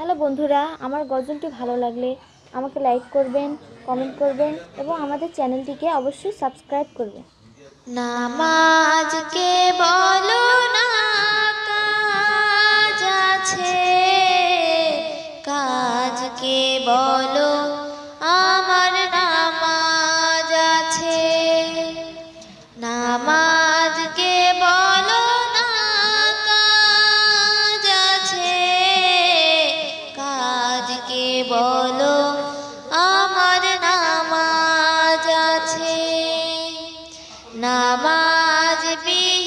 Hello বন্ধুরা, আমার গজলটি ভালো লাগলে আমাকে লাইক করবেন কমেন্ট করবেন এবং আমাদের চ্যানেলটিকে অবশ্যই সাবস্ক্রাইব করবেন। নামাজকে নামাজ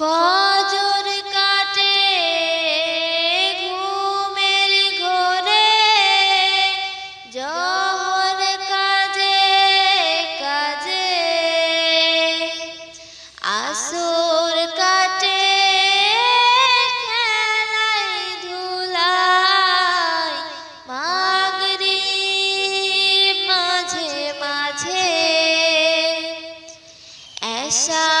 ফজর কাটে ঘুমের ঘোরে, জহর কাজে কাজে। আসর কাটে, খেলায় ধুলায়, মাগরিব মাঝে মাঝে। এশার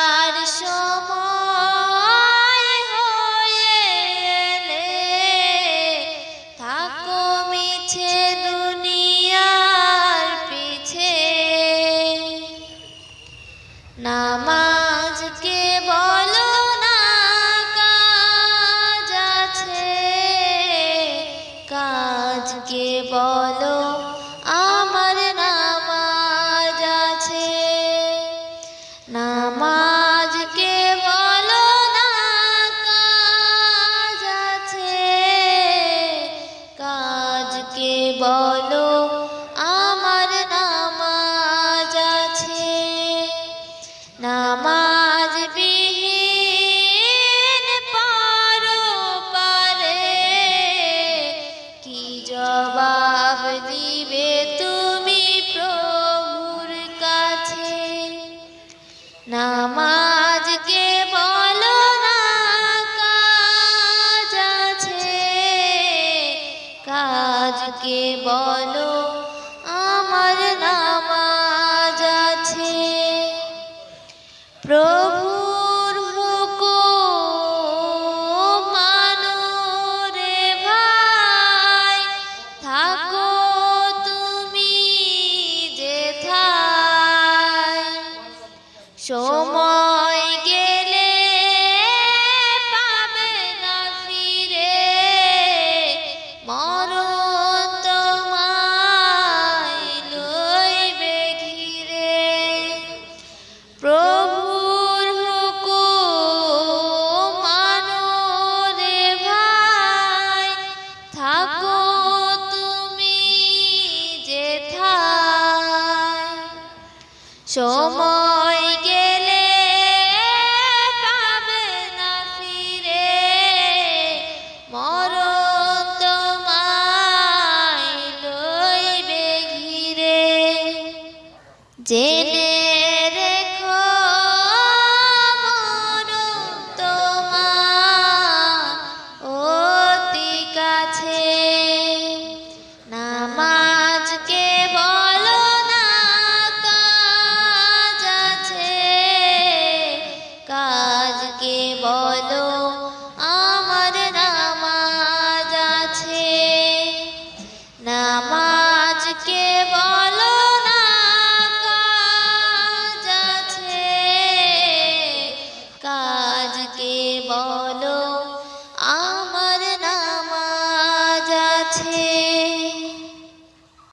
কাজকে বলো, আমার নামাজ আছে। নামাজ বিহীন পারো পারে, কি জবাব দিবে তুমি প্রভুর কাছে? নামাজকে বলো কাজ আছে কাজকে বলো আমার নামাজ আছে। প্রভুর হুকুম মানো ভাই থাকো তুমি যেথায় সময় সময় গেলে